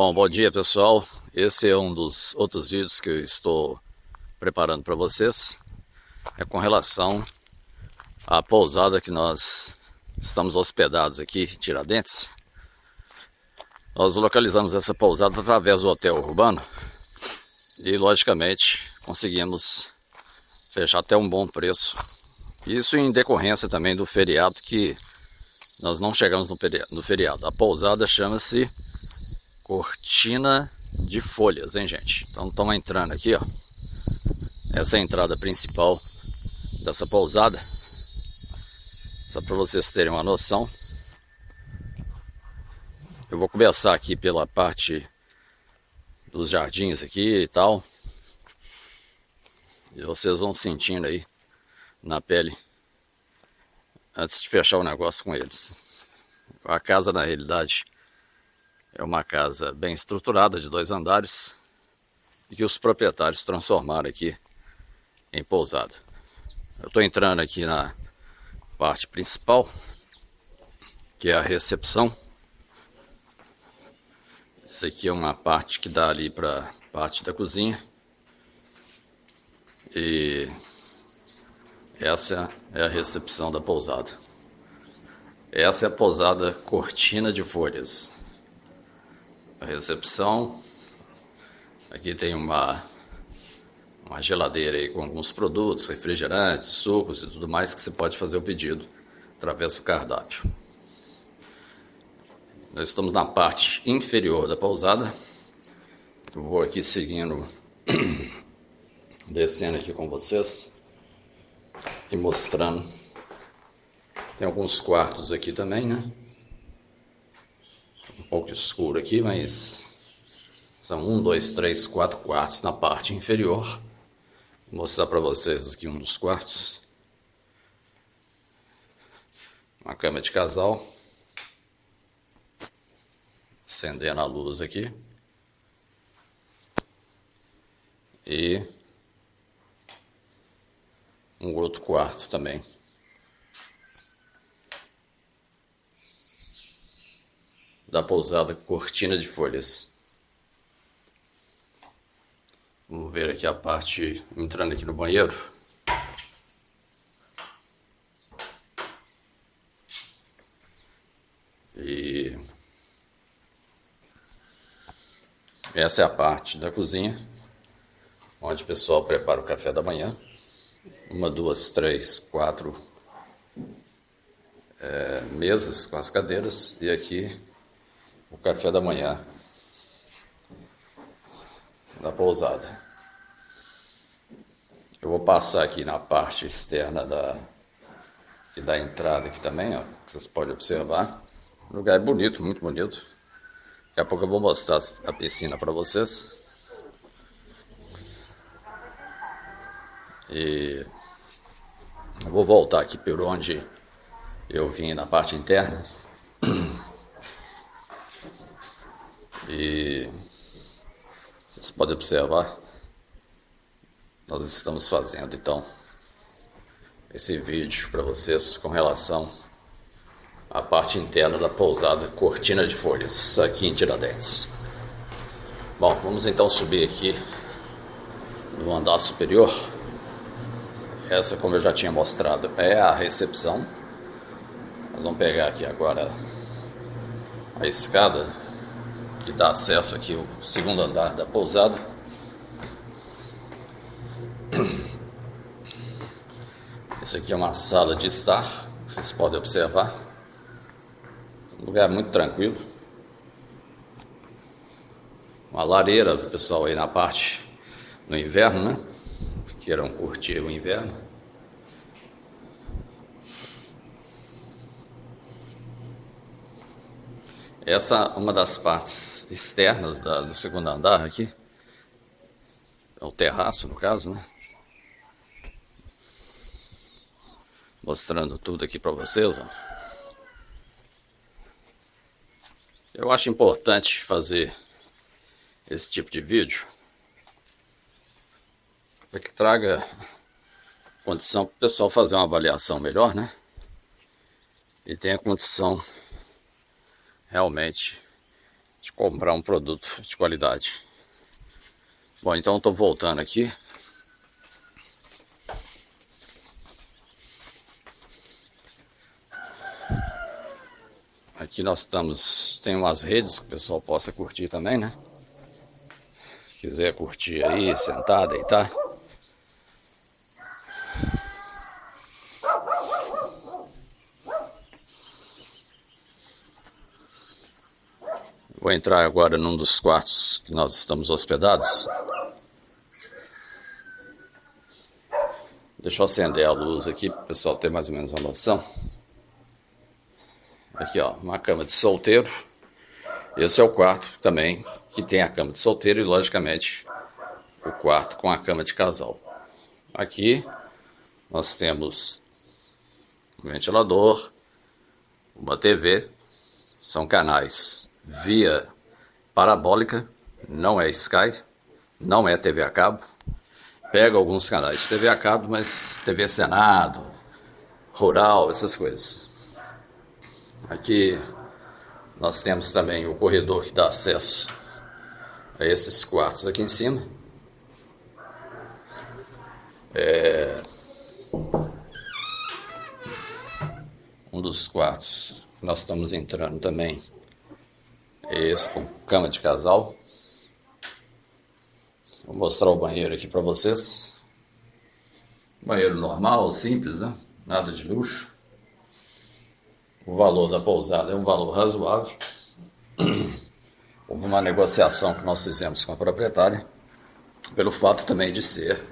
Bom, bom dia pessoal. Esse é um dos outros vídeos que eu estou preparando para vocês. É com relação à pousada que nós estamos hospedados aqui Tiradentes. Nós localizamos essa pousada através do hotel urbano e logicamente conseguimos fechar até um bom preço. Isso em decorrência também do feriado que nós não chegamos no feriado. A pousada chama-se Cortina de Folhas, hein gente? Então estamos entrando aqui, ó. Essa é a entrada principal dessa pousada. Só para vocês terem uma noção. Eu vou começar aqui pela parte dos jardins aqui e tal. E vocês vão sentindo aí na pele antes de fechar o negócio com eles. A casa, na realidade, é uma casa bem estruturada, de dois andares, e que os proprietários transformaram aqui em pousada. Eu estou entrando aqui na parte principal, que é a recepção. Isso aqui é uma parte que dá ali para parte da cozinha. E essa é a recepção da pousada. Essa é a pousada Cortina de Folhas. A recepção. Aqui tem uma, uma geladeira aí com alguns produtos, refrigerantes, sucos e tudo mais que você pode fazer o pedido através do cardápio. Nós estamos na parte inferior da pousada. Eu vou aqui seguindo, descendo aqui com vocês e mostrando. Tem alguns quartos aqui também, né? Um pouco escuro aqui, mas são um, dois, três, quatro quartos na parte inferior. Vou mostrar para vocês aqui um dos quartos. Uma cama de casal. Acendendo a luz aqui. E um outro quarto também. Da pousada Cortina de Folhas. Vamos ver aqui a parte, entrando aqui no banheiro. E essa é a parte da cozinha, onde o pessoal prepara o café da manhã uma, duas, três, quatro é, mesas com as cadeiras e aqui o café da manhã da pousada. Eu vou passar aqui na parte externa da, dá entrada aqui também, ó, que vocês podem observar. O lugar é bonito, muito bonito. Daqui a pouco eu vou mostrar a piscina para vocês. E eu vou voltar aqui por onde eu vim na parte interna. E podem observar, nós estamos fazendo então esse vídeo para vocês com relação à parte interna da pousada Cortina de Folhas, aqui em Tiradentes. Bom, vamos então subir aqui no andar superior. Essa, como eu já tinha mostrado, é a recepção. Nós vamos pegar aqui agora a escada que dá acesso aqui ao segundo andar da pousada. Isso aqui é uma sala de estar, vocês podem observar. Um lugar muito tranquilo. Uma lareira para o pessoal aí na parte no inverno, né? queiram curtir o inverno. Essa é uma das partes externas da, do segundo andar aqui. É o terraço, no caso, né? Mostrando tudo aqui para vocês, ó. Eu acho importante fazer esse tipo de vídeo para que traga condição para o pessoal fazer uma avaliação melhor, né? E tenha condição realmente de comprar um produto de qualidade. Bom, então estou voltando aqui. Aqui nós estamos, tem umas redes que o pessoal possa curtir também, né? Se quiser curtir aí, sentar, deitar. Vou entrar agora num dos quartos que nós estamos hospedados. Deixa eu acender a luz aqui para o pessoal ter mais ou menos uma noção. Aqui, ó, uma cama de solteiro. Esse é o quarto também que tem a cama de solteiro e, logicamente, o quarto com a cama de casal. Aqui nós temos um ventilador, uma TV, são canais via parabólica, não é Sky, não é TV a cabo. Pega alguns canais de TV a cabo, mas TV Senado, Rural, essas coisas. Aqui nós temos também o corredor que dá acesso a esses quartos aqui em cima. É... Um dos quartos nós estamos entrando também esse com cama de casal. Vou mostrar o banheiro aqui para vocês. Banheiro normal, simples, né? Nada de luxo o valor da pousada é um valor razoável. Houve uma negociação que nós fizemos com a proprietária, pelo fato também de ser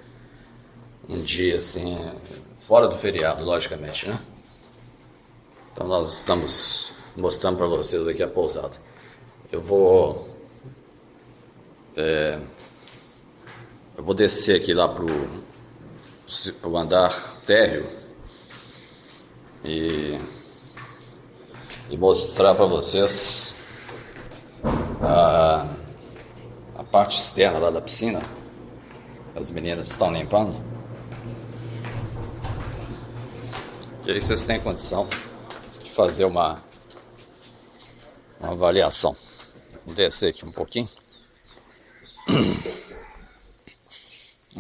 um dia assim, fora do feriado, logicamente, né? Então nós estamos mostrando para vocês aqui a pousada. Eu vou é, eu vou descer aqui lá pro, pro andar térreo e e mostrar para vocês a, a parte externa lá da piscina. As meninas estão limpando. E aí vocês têm condição de fazer uma, uma avaliação. Vou descer aqui um pouquinho.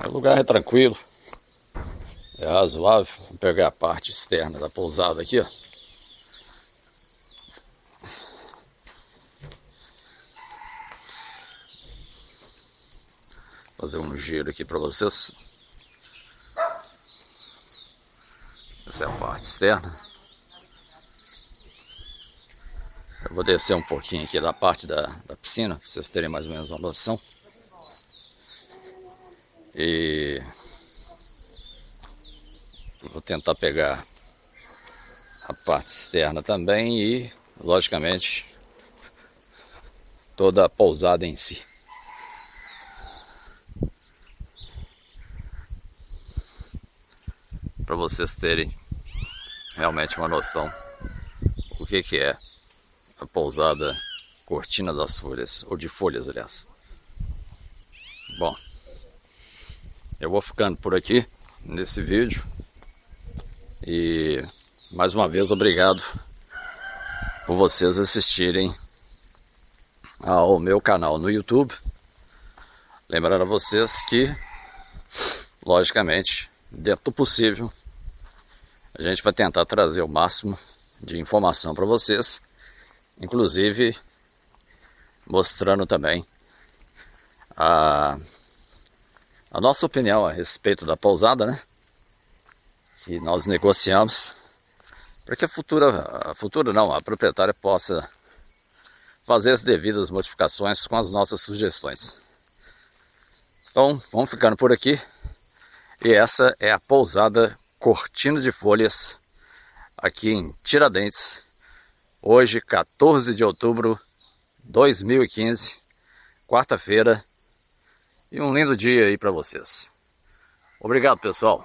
O lugar é tranquilo, é razoável. Vou pegar a parte externa da pousada aqui, ó. fazer um giro aqui para vocês. Essa é a parte externa. Eu vou descer um pouquinho aqui da parte da, da piscina, para vocês terem mais ou menos uma noção. E vou tentar pegar a parte externa também e, logicamente, toda a pousada em si. para vocês terem realmente uma noção o que, que é a pousada Cortina das Folhas, ou de folhas, aliás. Bom, eu vou ficando por aqui nesse vídeo e mais uma vez obrigado por vocês assistirem ao meu canal no YouTube. Lembrando a vocês que, logicamente, dentro do possível, a gente vai tentar trazer o máximo de informação para vocês, inclusive mostrando também a, a nossa opinião a respeito da pousada, né? Que nós negociamos para que a futura, a futura não, a proprietária possa fazer as devidas modificações com as nossas sugestões. Então, vamos ficando por aqui. E essa é a pousada Cortina de Folhas, aqui em Tiradentes. Hoje, 14 de outubro de 2015, quarta-feira. E um lindo dia aí para vocês. Obrigado, pessoal.